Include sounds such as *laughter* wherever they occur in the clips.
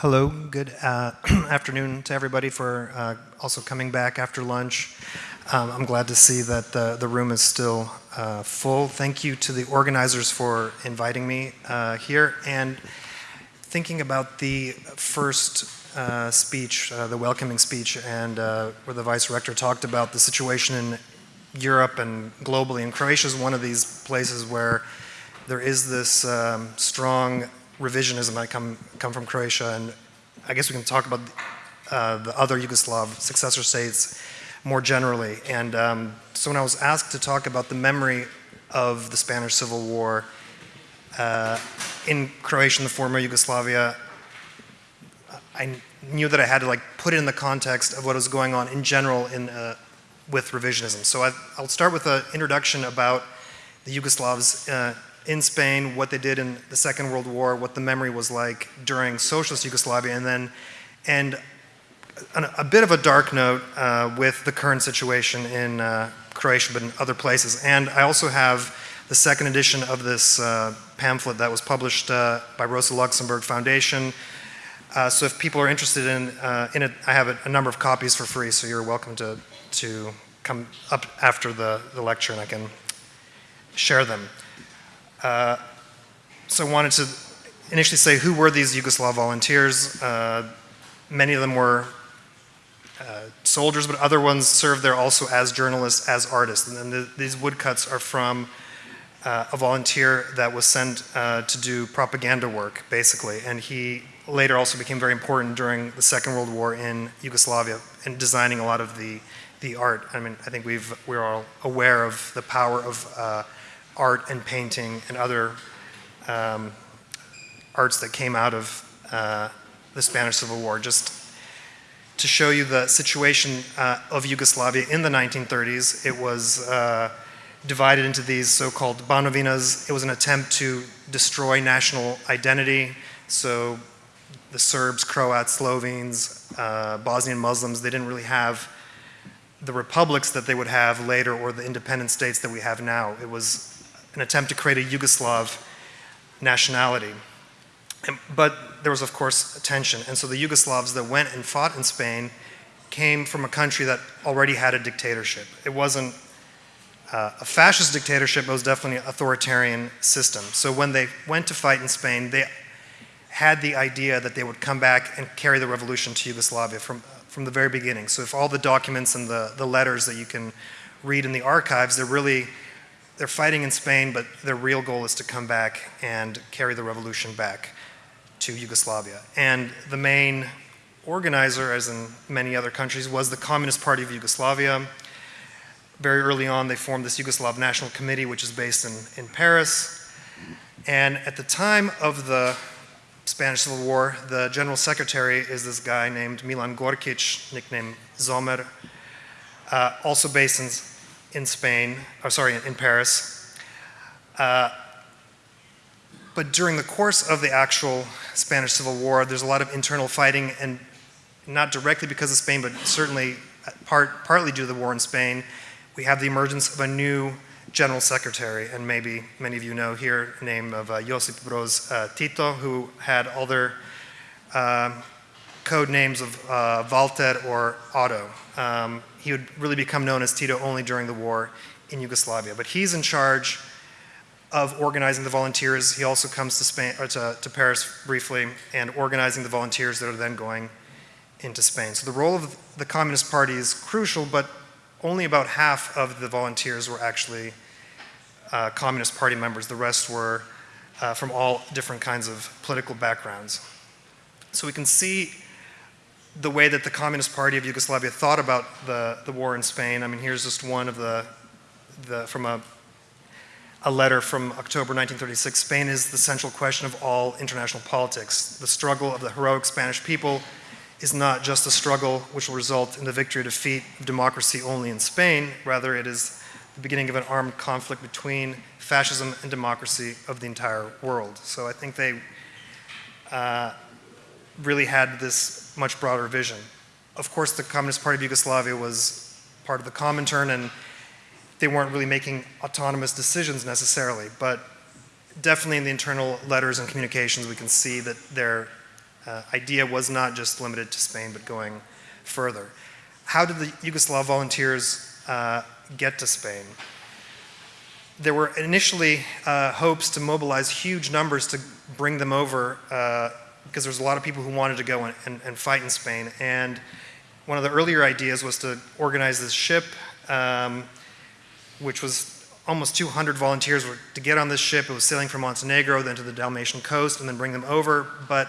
Hello, good uh, *clears throat* afternoon to everybody for uh, also coming back after lunch. Um, I'm glad to see that the, the room is still uh, full. Thank you to the organizers for inviting me uh, here and thinking about the first uh, speech, uh, the welcoming speech, and where the Vice Rector talked about the situation in Europe and globally. And Croatia is one of these places where there is this um, strong revisionism might come, come from Croatia, and I guess we can talk about uh, the other Yugoslav successor states more generally. And um, so when I was asked to talk about the memory of the Spanish Civil War uh, in Croatia and the former Yugoslavia, I knew that I had to like put it in the context of what was going on in general in, uh, with revisionism. So I, will start with an introduction about the Yugoslavs uh, in Spain, what they did in the Second World War, what the memory was like during socialist Yugoslavia, and then and a, bit of a dark note uh, with the current situation in uh, Croatia, but in other places. And I also have the second edition of this uh, pamphlet that was published uh, by Rosa Luxemburg Foundation. Uh, so if people are interested in, uh, in it, I have a, a number of copies for free, so you're welcome to, to come up after the, the lecture and I can share them. Uh, so I wanted to initially say who were these Yugoslav volunteers. Uh, many of them were uh, soldiers, but other ones served there also as journalists, as artists. And the, these woodcuts are from uh, a volunteer that was sent uh, to do propaganda work, basically. And he later also became very important during the Second World War in Yugoslavia in designing a lot of the, the art. I mean, I think we've, we're all aware of the power of uh, art and painting and other um, arts that came out of uh, the Spanish Civil War. Just to show you the situation uh, of Yugoslavia in the 1930s, it was uh, divided into these so-called Banovinas. It was an attempt to destroy national identity. So the Serbs, Croats, Slovenes, uh, Bosnian Muslims, they didn't really have the republics that they would have later or the independent states that we have now. It was an attempt to create a Yugoslav nationality. And, but there was, of course, tension. And so the Yugoslavs that went and fought in Spain came from a country that already had a dictatorship. It wasn't uh, a fascist dictatorship, it was definitely an authoritarian system. So when they went to fight in Spain, they had the idea that they would come back and carry the revolution to Yugoslavia from, from the very beginning. So if all the documents and the, the letters that you can read in the archives, they're really they're fighting in Spain, but their real goal is to come back and carry the revolution back to Yugoslavia. And the main organizer, as in many other countries, was the Communist Party of Yugoslavia. Very early on, they formed this Yugoslav National Committee, which is based in, in Paris. And at the time of the Spanish Civil War, the general secretary is this guy named Milan Gorkic, nicknamed Zomer, uh, also based in in Spain, or sorry, in, Paris. Uh, but during the course of the actual Spanish Civil War, there's a lot of internal fighting, and not directly because of Spain, but certainly part, partly due to the war in Spain, we have the emergence of a new general secretary, and maybe many of you know here, name of uh, Josip Broz uh, Tito, who had other code names of uh, or Otto. Um, he would really become known as Tito only during the war in Yugoslavia. But he's in charge of organizing the volunteers. He also comes to, Spain, to, to Paris briefly and organizing the volunteers that are then going into Spain. So the role of the Communist Party is crucial, but only about half of the volunteers were actually uh, Communist Party members. The rest were uh, from all different kinds of political backgrounds. So we can see the way that the Communist Party of Yugoslavia thought about the, the war in Spain. I mean, here's just one of the, the from a, a letter from October 1936. Spain is the central question of all international politics. The struggle of the heroic Spanish people is not just a struggle which will result in the victory or defeat of democracy only in Spain. Rather, it is the beginning of an armed conflict between fascism and democracy of the entire world. So I think they uh, really had this much broader vision. Of course, the Communist Party of Yugoslavia was part of the Comintern and they weren't really making autonomous decisions necessarily, but definitely in the internal letters and communications we can see that they're uh, idea was not just limited to Spain, but going further. How did the Yugoslav volunteers uh, get to Spain? There were initially uh, hopes to mobilize huge numbers to bring them over uh, because there was a lot of people who wanted to go and, and, and, fight in Spain. And one of the earlier ideas was to organize this ship, um, which was almost 200 volunteers were to get on this ship. It was sailing from Montenegro, then to the Dalmatian coast, and then bring them over. But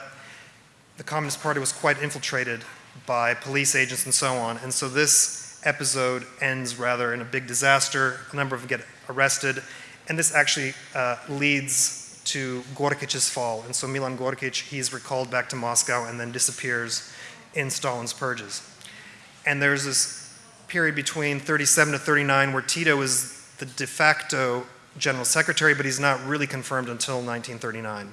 the Communist Party was quite infiltrated by police agents and so on. And so this episode ends rather in a big disaster. A number of them get arrested. And this actually uh, leads to Gorkic's fall. And so Milan Gorkic, he's recalled back to Moscow and then disappears in Stalin's purges. And there's this period between 37 to 39 where Tito is the de facto general secretary, but he's not really confirmed until 1939.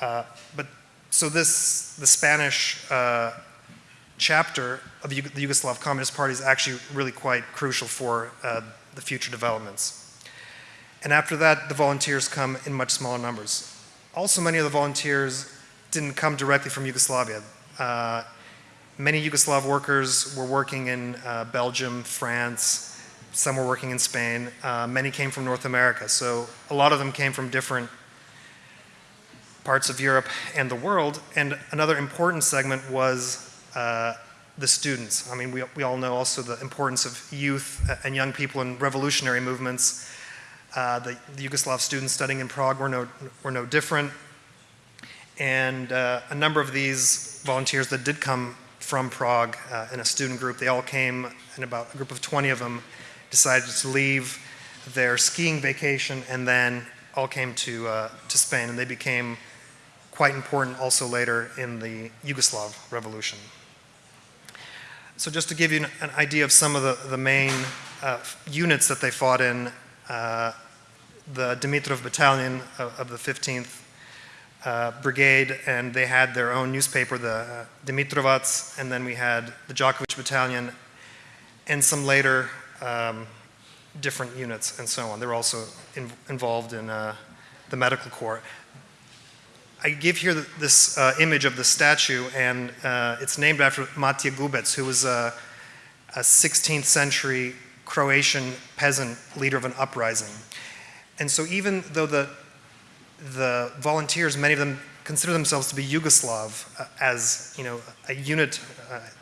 Uh, but so this, the Spanish uh, chapter of the, Yugoslav Communist Party is actually really quite crucial for uh, the future developments. And after that, the volunteers come in much smaller numbers. Also, many of the volunteers didn't come directly from Yugoslavia. Uh, many Yugoslav workers were working in uh, Belgium, France, some were working in Spain. Uh, many came from North America. So a lot of them came from different parts of Europe and the world. And another important segment was uh, the students. I mean, we, we all know also the importance of youth and young people in revolutionary movements. Uh, the, the, Yugoslav students studying in Prague were no, were no different. And uh, a number of these volunteers that did come from Prague uh, in a student group, they all came, and about a group of 20 of them decided to leave their skiing vacation and then all came to, uh, to Spain and they became quite important also later in the Yugoslav revolution. So just to give you an, idea of some of the, the main uh, units that they fought in, the Dimitrov battalion of, of the 15th uh, brigade and they had their own newspaper, the uh, Dimitrovac, and then we had the Djakovic battalion and some later um, different units and so on. They were also in, involved in uh, the medical corps. I give here this uh, image of the statue, and uh, it's named after Matija Gubec, who was a, a 16th century Croatian peasant leader of an uprising. And so even though the, the volunteers, many of them consider themselves to be Yugoslav uh, as you know a unit,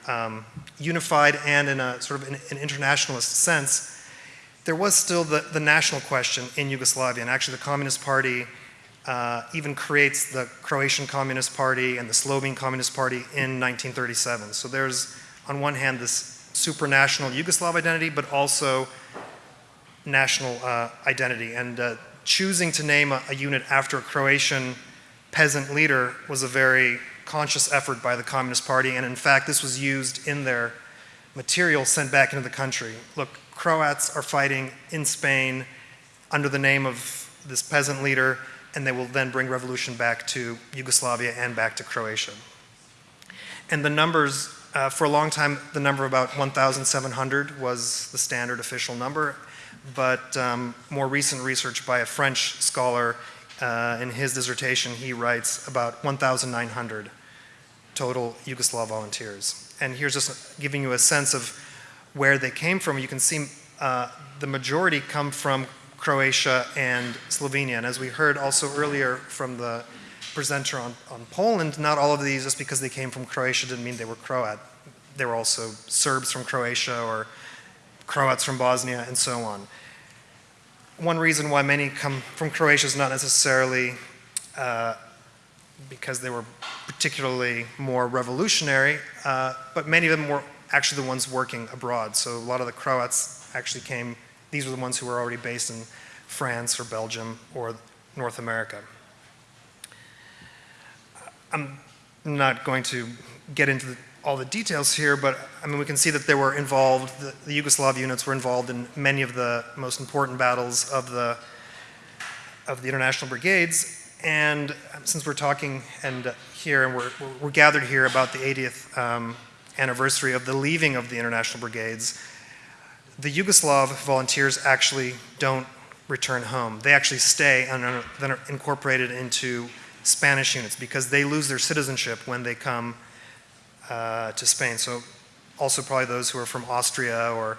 uh, um, unified and in a sort of an, an, internationalist sense, there was still the, the national question in Yugoslavia. And actually the Communist Party uh, even creates the Croatian Communist Party and the Slovene Communist Party in 1937. So there's on one hand this supranational Yugoslav identity, but also national uh, identity. And uh, choosing to name a, a unit after a Croatian peasant leader was a very conscious effort by the Communist Party, and in fact, this was used in their material sent back into the country. Look, Croats are fighting in Spain under the name of this peasant leader, and they will then bring revolution back to Yugoslavia and back to Croatia. And the numbers, uh, for a long time, the number about 1,700 was the standard official number, but um, more recent research by a French scholar uh, in his dissertation, he writes about 1,900 total Yugoslav volunteers. And here's just giving you a sense of where they came from. You can see uh, the majority come from Croatia and Slovenia. And as we heard also earlier from the presenter on, on Poland, not all of these, just because they came from Croatia, didn't mean they were Croat. There were also Serbs from Croatia or Croats from Bosnia and so on one reason why many come from Croatia is not necessarily uh, because they were particularly more revolutionary, uh, but many of them were actually the ones working abroad. So a lot of the Croats actually came, these were the ones who were already based in France or Belgium or North America. I'm not going to get into the all the details here, but I mean, we can see that they were involved, the, the, Yugoslav units were involved in many of the most important battles of the, of the international brigades. And since we're talking and uh, here, and we're, we're, gathered here about the 80th um, anniversary of the leaving of the international brigades, the Yugoslav volunteers actually don't return home. They actually stay and then are incorporated into Spanish units because they lose their citizenship when they come uh, to Spain. So also probably those who are from Austria or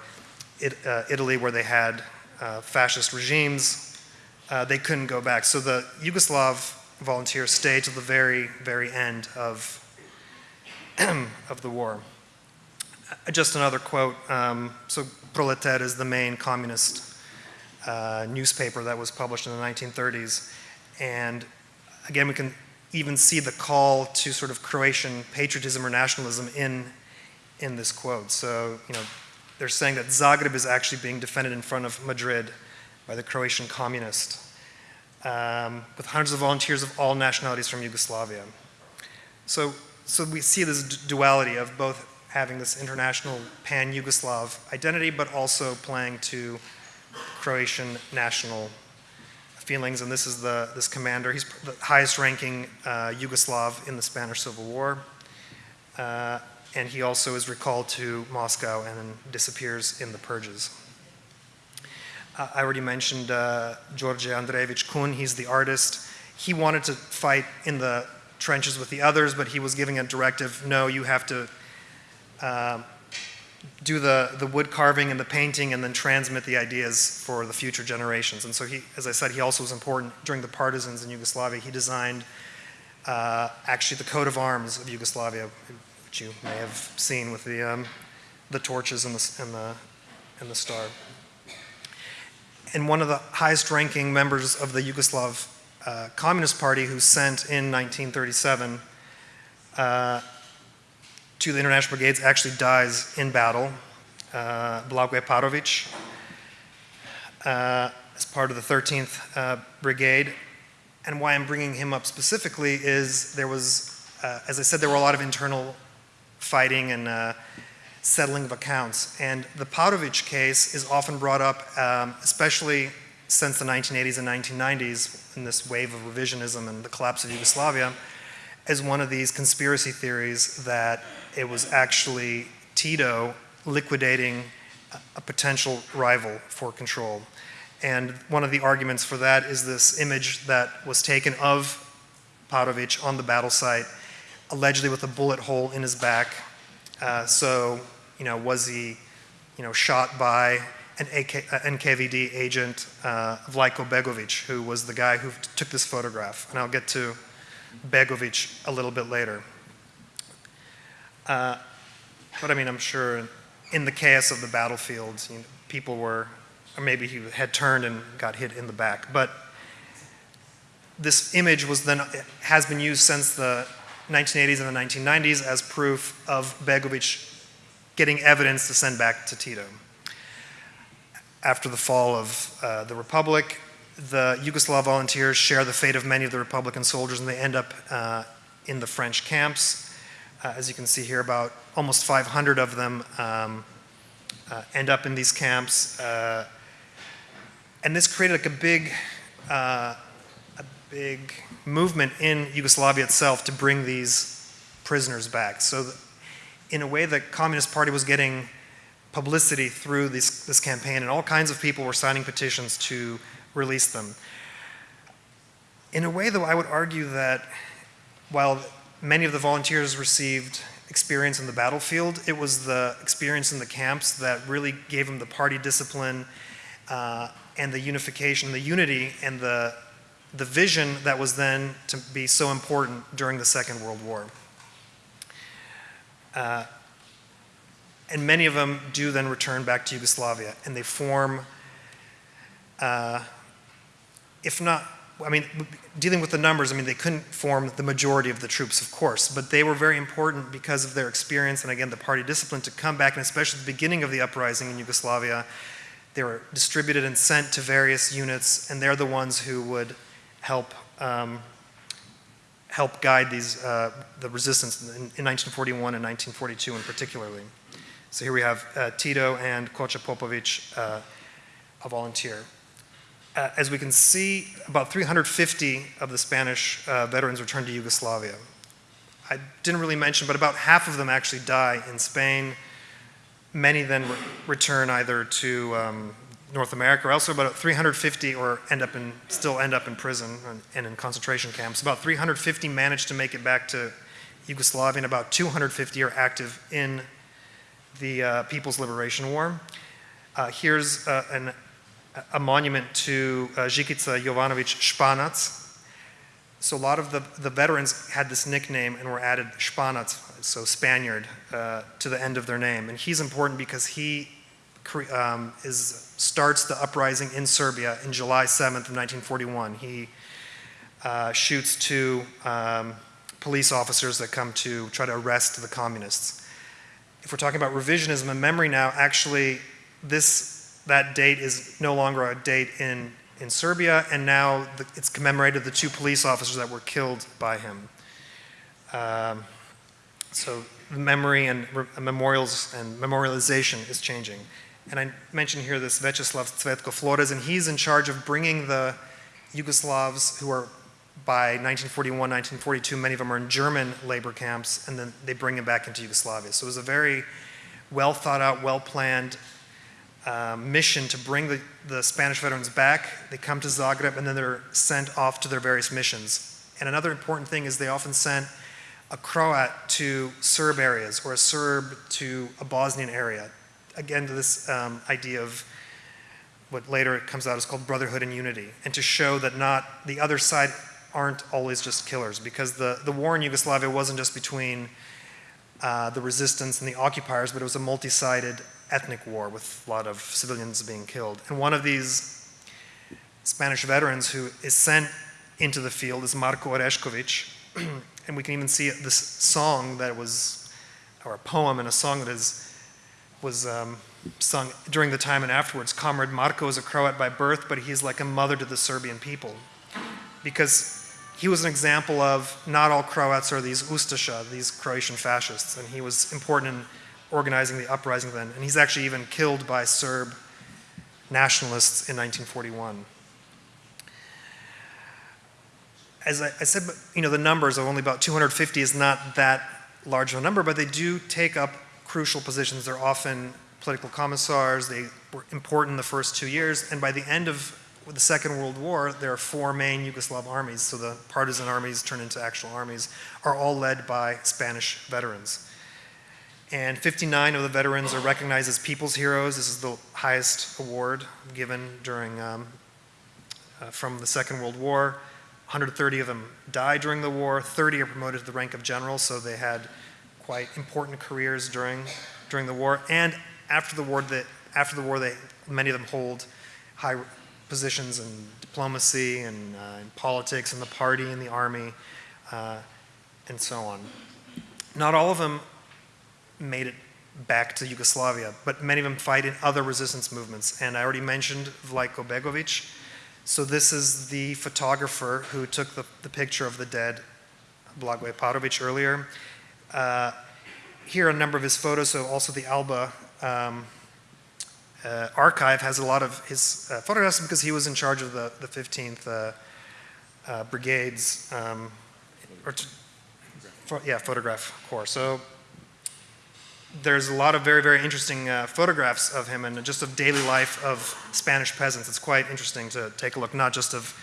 it, uh, Italy where they had uh, fascist regimes, uh, they couldn't go back. So the Yugoslav volunteers stayed to the very, very end of, *clears throat* of the war. Uh, just another quote. Um, so Proletar is the main communist uh, newspaper that was published in the 1930s. And again, we can even see the call to sort of Croatian patriotism or nationalism in, in this quote. So, you know, they're saying that Zagreb is actually being defended in front of Madrid by the Croatian communist, um, with hundreds of volunteers of all nationalities from Yugoslavia. So, so we see this duality of both having this international pan-Yugoslav identity, but also playing to Croatian national feelings, and this is the, this commander. He's the highest ranking uh, Yugoslav in the Spanish Civil War. Uh, and he also is recalled to Moscow and then disappears in the purges. Uh, I already mentioned uh, George Andrejević Kun, he's the artist. He wanted to fight in the trenches with the others, but he was giving a directive, no, you have to uh, do the, the wood carving and the painting and then transmit the ideas for the future generations. And so he, as I said, he also was important during the partisans in Yugoslavia. He designed uh, actually the coat of arms of Yugoslavia, which you may have seen with the, um, the torches and the, and, the, and the star. And one of the highest ranking members of the Yugoslav uh, Communist Party who sent in 1937 uh, the International Brigades actually dies in battle, uh, Blagoje Parovic, uh, as part of the 13th uh, Brigade. And why I'm bringing him up specifically is there was, uh, as I said, there were a lot of internal fighting and uh, settling of accounts. And the Parovic case is often brought up, um, especially since the 1980s and 1990s in this wave of revisionism and the collapse of Yugoslavia, as one of these conspiracy theories that it was actually Tito liquidating a potential rival for control. And one of the arguments for that is this image that was taken of Parovic on the battle site, allegedly with a bullet hole in his back. Uh, so, you know, was he, you know, shot by an AK, uh, NKVD agent, uh, Vlajko Begovic, who was the guy who took this photograph. And I'll get to Begovic a little bit later. Uh, but I mean, I'm sure in the chaos of the battlefield, you know, people were, or maybe he had turned and got hit in the back. But this image was then, has been used since the 1980s and the 1990s as proof of Begovic getting evidence to send back to Tito. After the fall of uh, the Republic, the Yugoslav volunteers share the fate of many of the Republican soldiers and they end up uh, in the French camps. Uh, as you can see here, about almost 500 of them um, uh, end up in these camps. Uh, and this created like a big, uh, a big movement in Yugoslavia itself to bring these prisoners back. So in a way, the Communist Party was getting publicity through this, this campaign and all kinds of people were signing petitions to release them. In a way, though, I would argue that while many of the volunteers received experience in the battlefield, it was the experience in the camps that really gave them the party discipline uh, and the unification, the unity, and the, the vision that was then to be so important during the Second World War. Uh, and many of them do then return back to Yugoslavia, and they form uh, if not, I mean, dealing with the numbers, I mean, they couldn't form the majority of the troops, of course, but they were very important because of their experience and again, the party discipline to come back, and especially at the beginning of the uprising in Yugoslavia, they were distributed and sent to various units, and they're the ones who would help um, help guide these uh, the resistance in, in, 1941 and 1942 in particularly. So here we have uh, Tito and Koča Popovic, uh, a volunteer uh, as we can see, about 350 of the Spanish uh, veterans returned to Yugoslavia. I didn't really mention, but about half of them actually die in Spain. Many then re return either to um, North America or also about 350 or end up in, still end up in prison and in concentration camps. About 350 managed to make it back to Yugoslavia and about 250 are active in the uh, People's Liberation War. Uh, here's uh, an, a monument to uh, Žikica Jovanovic Španac. So a lot of the, the veterans had this nickname and were added Španac, so Spaniard, uh, to the end of their name. And he's important because he um, is, starts the uprising in Serbia in July 7th of 1941. He uh, shoots two um, police officers that come to try to arrest the communists. If we're talking about revisionism and memory now, actually this, that date is no longer a date in, in Serbia, and now the, it's commemorated the two police officers that were killed by him. Um, so memory and memorials and memorialization is changing. And I mentioned here this Vjekoslav Cvetko Flores, and he's in charge of bringing the Yugoslavs who are by 1941, 1942, many of them are in German labor camps, and then they bring them back into Yugoslavia. So it was a very well thought out, well planned um, mission to bring the, the Spanish veterans back. They come to Zagreb, and then they're sent off to their various missions. And another important thing is they often sent a Croat to Serb areas or a Serb to a Bosnian area again to this um, idea of what later comes out is called brotherhood and unity, and to show that not the other side aren't always just killers, because the, the war in Yugoslavia wasn't just between uh, the resistance and the occupiers, but it was a multi-sided ethnic war with a lot of civilians being killed. And one of these Spanish veterans who is sent into the field is Marko Orešković, *clears throat* and we can even see this song that was, or a poem and a song that is was um, sung during the time and afterwards. Comrade Marko is a Croat by birth, but he's like a mother to the Serbian people. Because he was an example of not all Croats are these Ustasha, these Croatian fascists, and he was important in organizing the uprising then. And he's actually even killed by Serb nationalists in 1941. As I, I said, you know, the numbers of only about 250 is not that large of a number, but they do take up crucial positions. They're often political commissars. They were important in the first two years. And by the end of the Second World War, there are four main Yugoslav armies. So the partisan armies turn into actual armies, are all led by Spanish veterans. And 59 of the veterans are recognized as people's heroes. This is the highest award given during um, uh, from the Second World War. 130 of them died during the war. 30 are promoted to the rank of general, so they had quite important careers during, during the war. And after the war, that after the war, they, many of them hold high positions in diplomacy and uh, in politics, and the party, and the army, uh, and so on. Not all of them made it back to Yugoslavia, but many of them fight in other resistance movements. And I already mentioned Vlajko Begovic. So this is the photographer who took the, the picture of the dead Blagoje Parovic earlier. Uh, here are a number of his photos, so also the Alba um, uh, archive has a lot of his uh, photographs because he was in charge of the, the 15th uh, uh, Brigade's, um, or yeah, photograph corps. So there's a lot of very, very interesting uh, photographs of him and just of daily life of Spanish peasants. It's quite interesting to take a look, not just of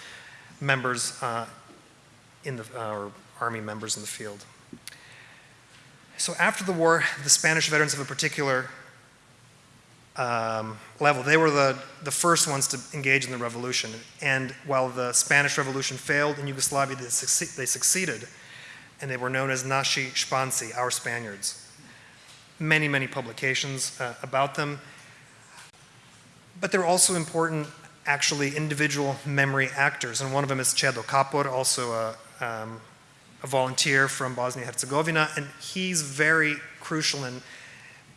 members in the, or army members in the field. So after the war, the Spanish veterans of a particular um, level, they were the, the first ones to engage in the revolution. And while the Spanish Revolution failed in Yugoslavia, they, succeed, they succeeded. And they were known as Naši Španci, our Spaniards. Many, many publications uh, about them. But they're also important, actually, individual memory actors. And one of them is Čedo Kapor, also a, um, a volunteer from Bosnia-Herzegovina, and he's very crucial in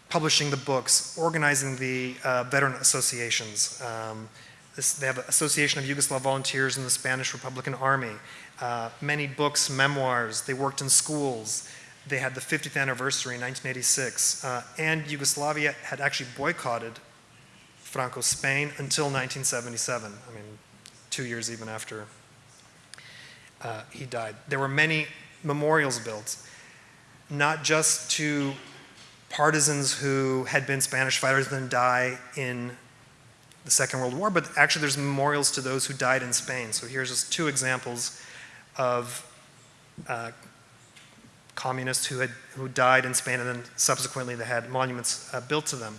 publishing the books, organizing the uh, veteran associations. Um, this, they have an Association of Yugoslav Volunteers in the Spanish Republican Army. Uh, many books, memoirs, they worked in schools. They had the 50th anniversary in 1986, uh, and Yugoslavia had actually boycotted Franco's Spain until 1977. I mean, two years even after uh, he died. There were many memorials built, not just to partisans who had been Spanish fighters and then die in the Second World War, but actually there's memorials to those who died in Spain. So here's just two examples of uh, communists who had who died in Spain, and then subsequently they had monuments uh, built to them.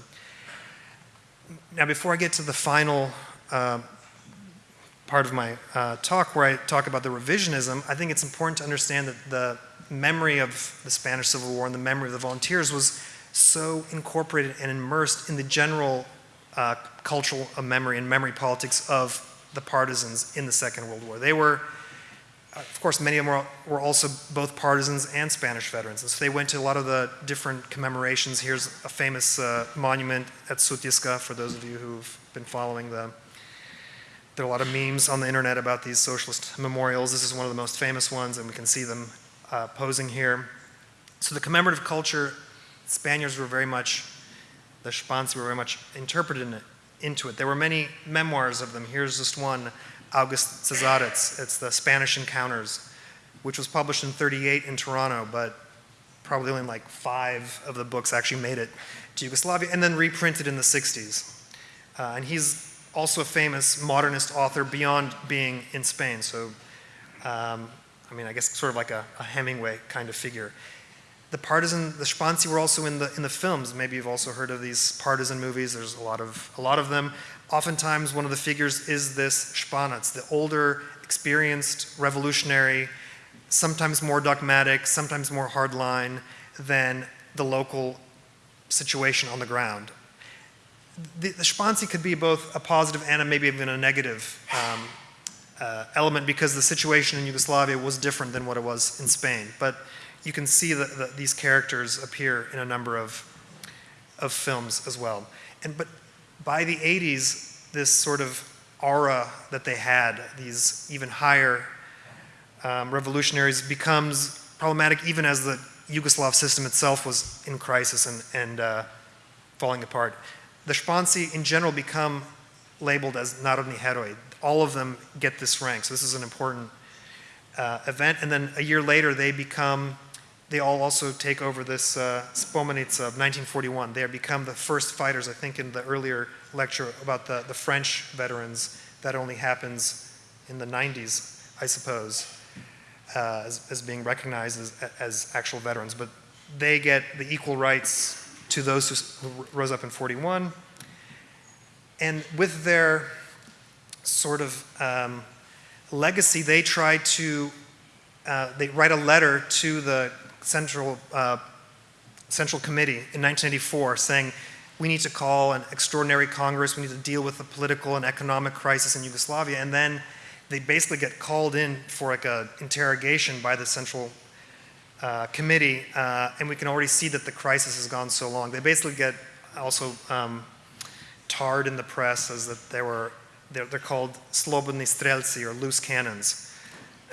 Now, before I get to the final uh, part of my uh, talk, where I talk about the revisionism, I think it's important to understand that the memory of the Spanish Civil War and the memory of the volunteers was so incorporated and immersed in the general uh, cultural memory and memory politics of the partisans in the Second World War. They were of course, many of them were, were, also both partisans and Spanish veterans. And so they went to a lot of the different commemorations. Here's a famous uh, monument at Sutjeska for those of you who've been following them. There are a lot of memes on the internet about these socialist memorials. This is one of the most famous ones, and we can see them uh, posing here. So the commemorative culture, Spaniards were very much, the Španci were very much interpreted in it, into it. There were many memoirs of them. Here's just one August Cesarec's. It's the Spanish Encounters, which was published in 38 in Toronto, but probably only like five of the books actually made it to Yugoslavia, and then reprinted in the 60s. Uh, and he's also a famous modernist author beyond being in Spain. So, um, I mean, I guess sort of like a, a, Hemingway kind of figure. The partisan, the Španci were also in the in the films. Maybe you've also heard of these partisan movies. There's a lot of a lot of them. Oftentimes, one of the figures is this Španac, the older, experienced revolutionary, sometimes more dogmatic, sometimes more hardline than the local situation on the ground. The, the could be both a positive and a, maybe even a negative um, uh, element because the situation in Yugoslavia was different than what it was in Spain. But you can see that these characters appear in a number of, of films as well. And, but by the 80s, this sort of aura that they had, these even higher um, revolutionaries, becomes problematic even as the Yugoslav system itself was in crisis and, and uh, falling apart. The Španci in general become labeled as Narodni heroi. All of them get this rank, so this is an important uh, event. And then a year later, they become they all also take over this uh, of 1941. They become the first fighters, I think in the earlier lecture about the, the French veterans, that only happens in the 90s, I suppose, uh, as, as, being recognized as, as actual veterans. But they get the equal rights to those who, who rose up in 41. And with their sort of um, legacy, they try to, uh, they write a letter to the Central, uh, Central Committee in 1984 saying we need to call an extraordinary Congress, we need to deal with the political and economic crisis in Yugoslavia, and then they basically get called in for like a interrogation by the Central uh, Committee, uh, and we can already see that the crisis has gone so long. They basically get also um, tarred in the press as that they were, they're, they're called slobodni strelci or loose cannons.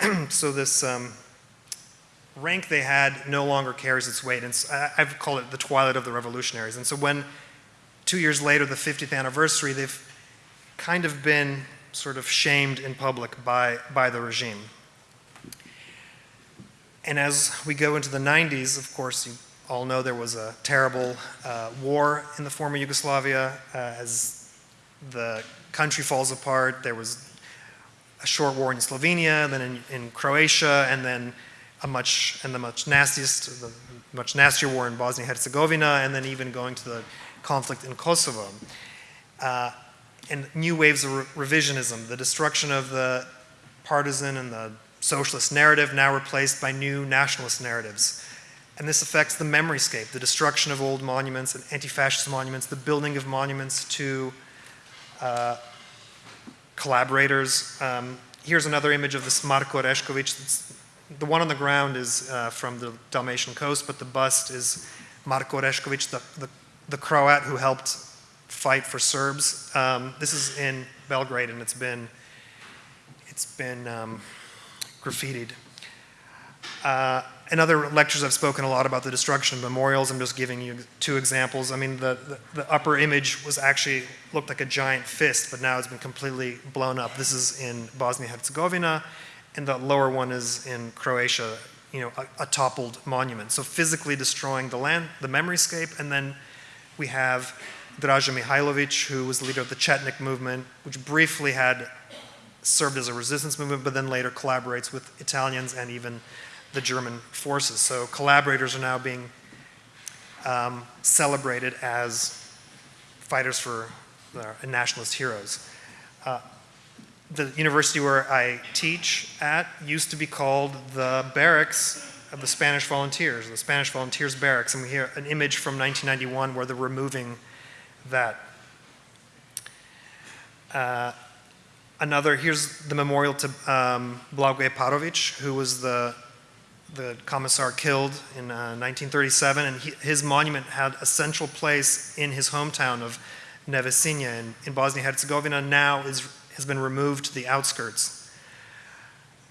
*clears throat* so this um, rank they had no longer carries its weight. And I've called it the twilight of the revolutionaries. And so when two years later, the 50th anniversary, they've kind of been sort of shamed in public by, by the regime. And as we go into the 90s, of course, you all know there was a terrible uh, war in the former Yugoslavia. Uh, as the country falls apart, there was a short war in Slovenia, then in, in Croatia, and then a much and the much nastiest, the much nastier war in Bosnia-Herzegovina, and then even going to the conflict in Kosovo. Uh, and new waves of re revisionism, the destruction of the partisan and the socialist narrative now replaced by new nationalist narratives. And this affects the memory scape, the destruction of old monuments and anti-fascist monuments, the building of monuments to uh, collaborators. Um, here's another image of this Marko Orešković the one on the ground is uh, from the Dalmatian coast, but the bust is Marko Orešković, the, the, the, Croat who helped fight for Serbs. Um, this is in Belgrade, and it's been it's been um, graffitied. Uh, in other lectures, I've spoken a lot about the destruction of memorials. I'm just giving you two examples. I mean, the, the, the upper image was actually looked like a giant fist, but now it's been completely blown up. This is in Bosnia-Herzegovina and the lower one is in Croatia, you know, a, a, toppled monument. So physically destroying the land, the memoryscape, and then we have Draža Mihailovic, who was the leader of the Chetnik movement, which briefly had served as a resistance movement, but then later collaborates with Italians and even the German forces. So collaborators are now being um, celebrated as fighters for uh, nationalist heroes. Uh, the university where I teach at used to be called the barracks of the Spanish volunteers, the Spanish volunteers barracks, and we hear an image from 1991 where they're removing that. Uh, another, here's the memorial to um, Blagoje Parovic, who was the, the commissar killed in uh, 1937, and he, his monument had a central place in his hometown of Nevesinje in, in Bosnia-Herzegovina, now is, has been removed to the outskirts.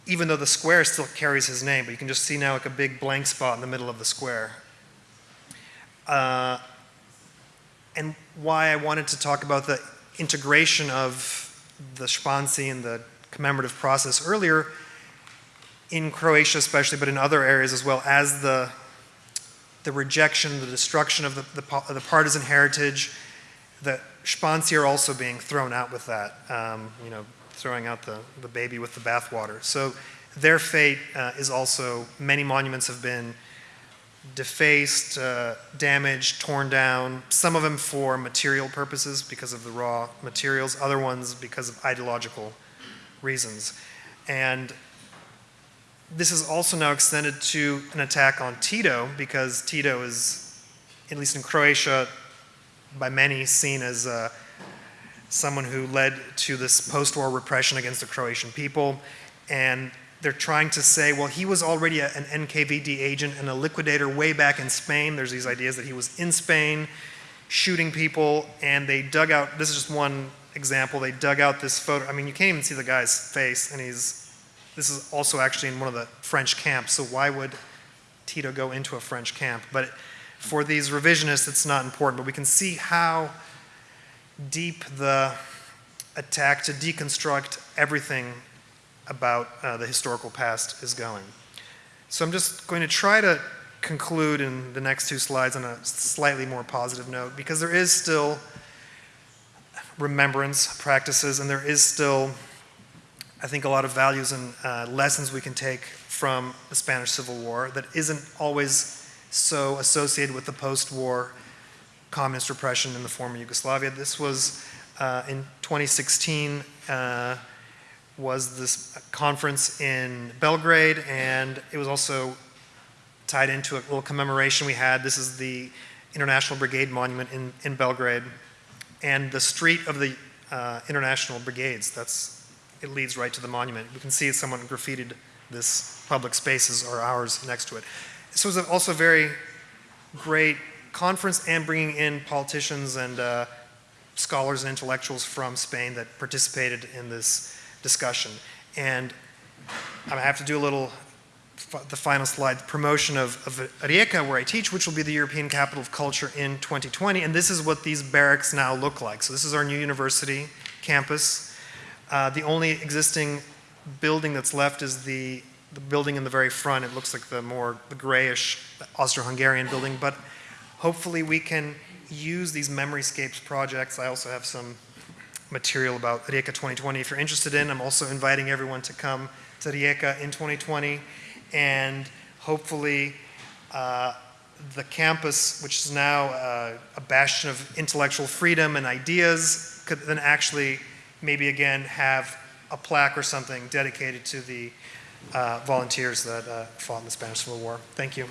Even though the square still carries his name, but you can just see now like a big blank spot in the middle of the square. Uh, and why I wanted to talk about the integration of the Španci and the commemorative process earlier, in Croatia especially, but in other areas as well, as the, the rejection, the destruction of the, the, the partisan heritage, the Are also being thrown out with that, um, you know, throwing out the, the baby with the bathwater. So their fate uh, is also, many monuments have been defaced, uh, damaged, torn down, some of them for material purposes because of the raw materials, other ones because of ideological reasons. And this is also now extended to an attack on Tito because Tito is, at least in Croatia, by many seen as uh, someone who led to this post-war repression against the Croatian people. And they're trying to say, well, he was already a, an NKVD agent and a liquidator way back in Spain. There's these ideas that he was in Spain shooting people, and they dug out, this is just one example, they dug out this photo. I mean, you can't even see the guy's face, and he's, this is also actually in one of the French camps, so why would Tito go into a French camp? But for these revisionists, it's not important, but we can see how deep the attack to deconstruct everything about uh, the historical past is going. So I'm just going to try to conclude in the next two slides on a slightly more positive note because there is still remembrance practices and there is still, I think, a lot of values and uh, lessons we can take from the Spanish Civil War that isn't always so associated with the post-war communist repression in the former Yugoslavia. This was uh, in 2016 uh, was this conference in Belgrade, and it was also tied into a little commemoration we had. This is the International Brigade Monument in, in Belgrade, and the street of the uh, International Brigades. That's it leads right to the monument. We can see someone graffitied this public spaces are ours next to it. This was also a very great conference and bringing in politicians and uh, scholars and intellectuals from Spain that participated in this discussion. And I have to do a little, the final slide, promotion of, of Rijeka, where I teach, which will be the European Capital of Culture in 2020. And this is what these barracks now look like. So this is our new university campus. Uh, the only existing building that's left is the, the building in the very front. It looks like the more the grayish Austro-Hungarian building, but hopefully we can use these memoryscapes projects. I also have some material about Rijeka 2020 if you're interested in. I'm also inviting everyone to come to Rijeka in 2020 and hopefully uh, the campus, which is now uh, a bastion of intellectual freedom and ideas, could then actually maybe again have a plaque or something dedicated to the volunteers that uh, fought in the Spanish Civil War. Thank you.